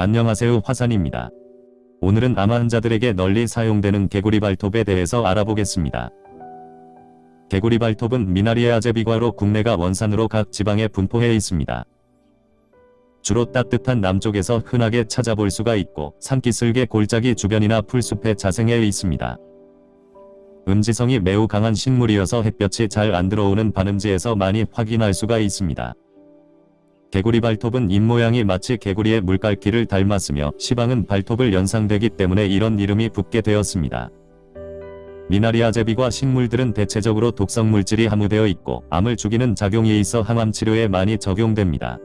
안녕하세요 화산입니다. 오늘은 암 환자들에게 널리 사용되는 개구리 발톱에 대해서 알아보겠습니다. 개구리 발톱은 미나리아 제비과로 국내가 원산으로 각 지방에 분포해 있습니다. 주로 따뜻한 남쪽에서 흔하게 찾아볼 수가 있고 산기슭의 골짜기 주변이나 풀숲에 자생해 있습니다. 음지성이 매우 강한 식물이어서 햇볕이 잘 안 들어오는 반음지에서 많이 확인할 수가 있습니다. 개구리 발톱은 입모양이 마치 개구리의 물갈퀴를 닮았으며 시방은 발톱을 연상되기 때문에 이런 이름이 붙게 되었습니다. 미나리아 제비과 식물들은 대체적으로 독성 물질이 함유되어 있고 암을 죽이는 작용이 있어 항암 치료에 많이 적용됩니다.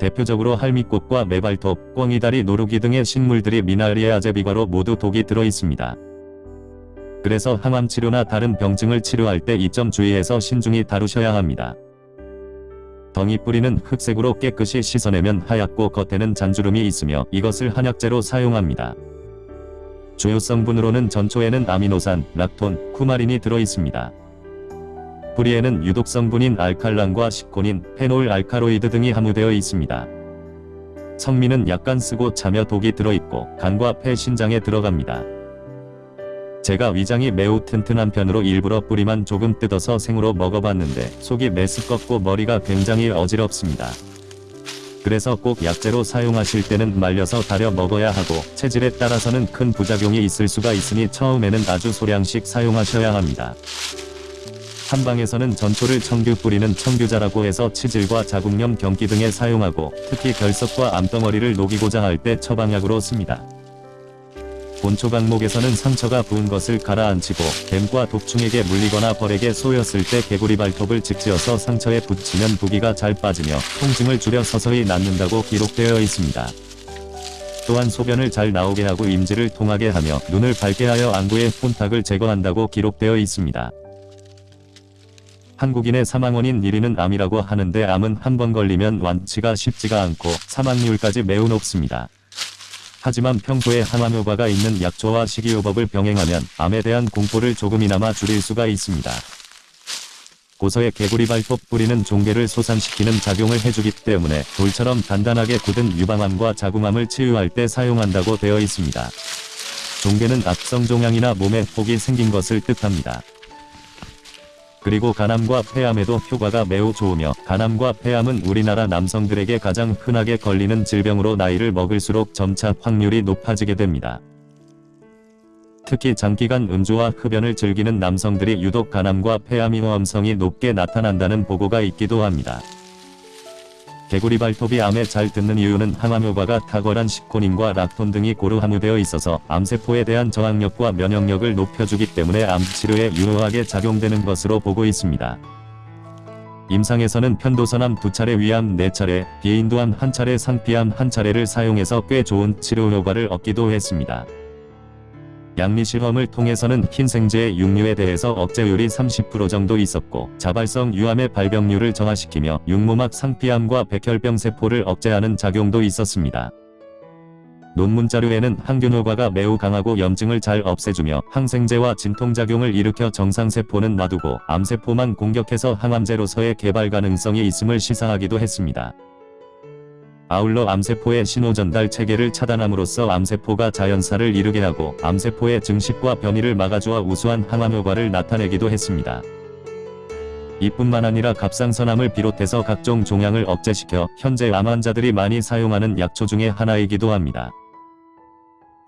대표적으로 할미꽃과 매발톱, 꿩이다리 노루기 등의 식물들이 미나리아 제비과로 모두 독이 들어 있습니다. 그래서 항암 치료나 다른 병증을 치료할 때 이 점 주의해서 신중히 다루셔야 합니다. 덩이 뿌리는 흑색으로 깨끗이 씻어내면 하얗고 겉에는 잔주름이 있으며 이것을 한약재로 사용합니다. 주요 성분으로는 전초에는 아미노산, 락톤, 쿠마린이 들어있습니다. 뿌리에는 유독 성분인 알칼란과 시코닌, 페놀 알카로이드 등이 함유되어 있습니다. 성미는 약간 쓰고 차며 독이 들어있고 간과 폐 신장에 들어갑니다. 제가 위장이 매우 튼튼한 편으로 일부러 뿌리만 조금 뜯어서 생으로 먹어봤는데 속이 메스껍고 머리가 굉장히 어지럽습니다. 그래서 꼭 약재로 사용하실 때는 말려서 달여 먹어야 하고 체질에 따라서는 큰 부작용이 있을 수가 있으니 처음에는 아주 소량씩 사용하셔야 합니다. 한방에서는 전초를 청규 뿌리는 청규자라고 해서 치질과 자궁염 경기 등에 사용하고 특히 결석과 암덩어리를 녹이고자 할 때 처방약으로 씁니다. 본초 강목에서는 상처가 부은 것을 가라앉히고 뱀과 독충에게 물리거나 벌에게 쏘였을 때 개구리 발톱을 직지어서 상처에 붙이면 부기가 잘 빠지며 통증을 줄여 서서히 낫는다고 기록되어 있습니다. 또한 소변을 잘 나오게 하고 임지를 통하게 하며 눈을 밝게 하여 안구의 혼탁을 제거한다고 기록되어 있습니다. 한국인의 사망원인 1위는 암이라고 하는데 암은 한 번 걸리면 완치가 쉽지가 않고 사망률까지 매우 높습니다. 하지만 평소에 항암 효과가 있는 약초와 식이요법을 병행하면 암에 대한 공포를 조금이나마 줄일 수가 있습니다. 고서의 개구리 발톱 뿌리는 종괴를 솟안시키는 작용을 해주기 때문에 돌처럼 단단하게 굳은 유방암과 자궁암을 치유할 때 사용한다고 되어 있습니다. 종괴는 악성 종양이나 몸에 혹이 생긴 것을 뜻합니다. 그리고 간암과 폐암에도 효과가 매우 좋으며 간암과 폐암은 우리나라 남성들에게 가장 흔하게 걸리는 질병으로 나이를 먹을수록 점차 확률이 높아지게 됩니다. 특히 장기간 음주와 흡연을 즐기는 남성들이 유독 간암과 폐암 위험성이 높게 나타난다는 보고가 있기도 합니다. 개구리 발톱이 암에 잘 듣는 이유는 항암 효과가 탁월한 시코닌과 락톤 등이 고루 함유되어 있어서 암세포에 대한 저항력과 면역력을 높여주기 때문에 암 치료에 유효하게 작용되는 것으로 보고 있습니다. 임상에서는 편도선암 두차례 위암 4차례, 비인두암 한차례 상피암 한차례를 사용해서 꽤 좋은 치료 효과를 얻기도 했습니다. 양리실험을 통해서는 흰생제의 육류에 대해서 억제율이 30% 정도 있었고 자발성 유암의 발병률을 저하시키며 육모막 상피암과 백혈병 세포를 억제하는 작용도 있었습니다. 논문 자료에는 항균 효과가 매우 강하고 염증을 잘 없애주며 항생제와 진통작용을 일으켜 정상세포는 놔두고 암세포만 공격해서 항암제로서의 개발 가능성이 있음을 시사하기도 했습니다. 아울러 암세포의 신호전달 체계를 차단함으로써 암세포가 자연사를 이루게 하고 암세포의 증식과 변이를 막아주어 우수한 항암 효과를 나타내기도 했습니다. 이뿐만 아니라 갑상선암을 비롯해서 각종 종양을 억제시켜 현재 암 환자들이 많이 사용하는 약초 중의 하나이기도 합니다.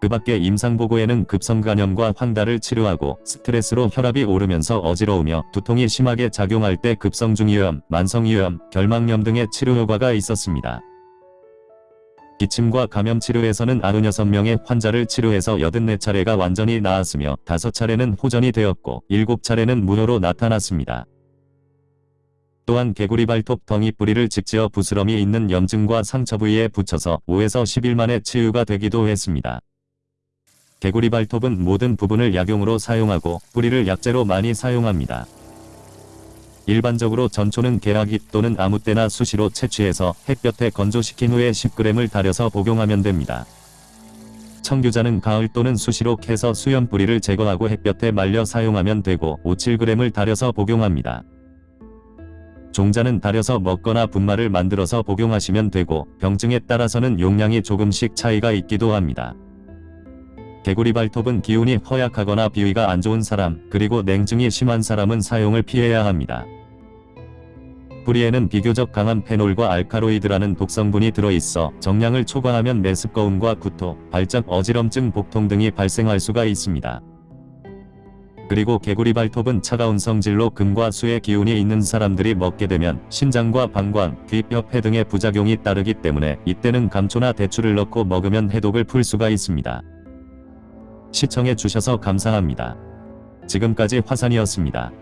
그 밖에 임상보고에는 급성간염과 황달을 치료하고 스트레스로 혈압이 오르면서 어지러우며 두통이 심하게 작용할 때 급성중이염, 만성이염, 결막염 등의 치료 효과가 있었습니다. 기침과 감염 치료에서는 96명의 환자를 치료해서 84차례가 완전히 나았으며 5차례는 호전이 되었고 7차례는 무효로 나타났습니다. 또한 개구리 발톱 덩이 뿌리를 직지어 부스럼이 있는 염증과 상처 부위에 붙여서 5에서 10일 만에 치유가 되기도 했습니다. 개구리 발톱은 모든 부분을 약용으로 사용하고 뿌리를 약재로 많이 사용합니다. 일반적으로 전초는 개화기 또는 아무 때나 수시로 채취해서 햇볕에 건조시킨 후에 10g을 달여서 복용하면 됩니다. 청규자는 가을 또는 수시로 캐서 수염 뿌리를 제거하고 햇볕에 말려 사용하면 되고 5, 7g을 달여서 복용합니다. 종자는 달여서 먹거나 분말을 만들어서 복용하시면 되고 병증에 따라서는 용량이 조금씩 차이가 있기도 합니다. 개구리 발톱은 기운이 허약하거나 비위가 안 좋은 사람, 그리고 냉증이 심한 사람은 사용을 피해야 합니다. 뿌리에는 비교적 강한 페놀과 알카로이드라는 독성분이 들어있어 정량을 초과하면 메스꺼움과 구토, 발작 어지럼증 복통 등이 발생할 수가 있습니다. 그리고 개구리 발톱은 차가운 성질로 금과 수의 기운이 있는 사람들이 먹게 되면 신장과 방광, 귀, 뼈폐 등의 부작용이 따르기 때문에 이때는 감초나 대추를 넣고 먹으면 해독을 풀 수가 있습니다. 시청해 주셔서 감사합니다. 지금까지 화산이었습니다.